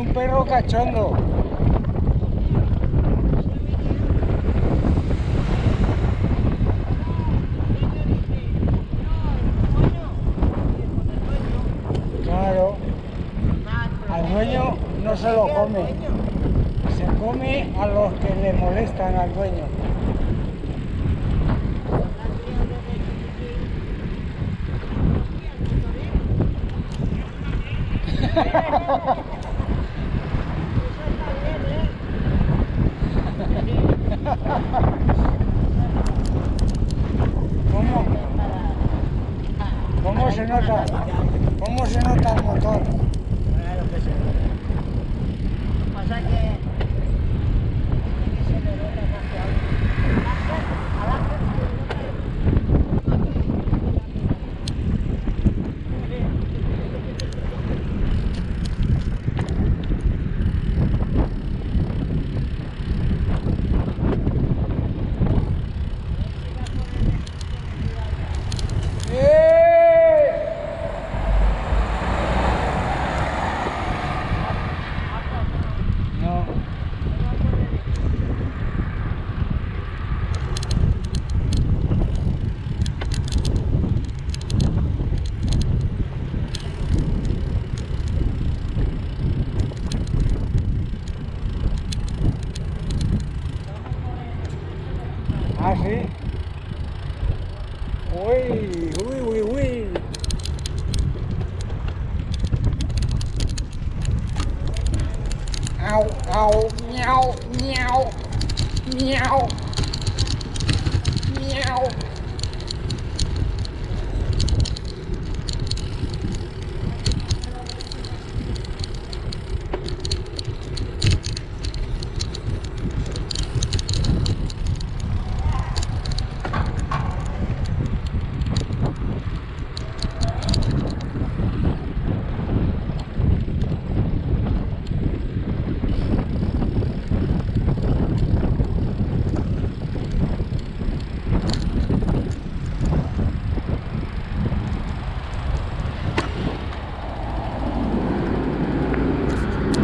un perro cachondo. Claro, al dueño no se lo come, se come a los que le molestan al dueño. ¿Cómo? ¿Cómo se ¿Cómo se nota el motor? ¿Ah, sí? Uy, uy, uy, uy. Au, au, miau, miau, miau, miau.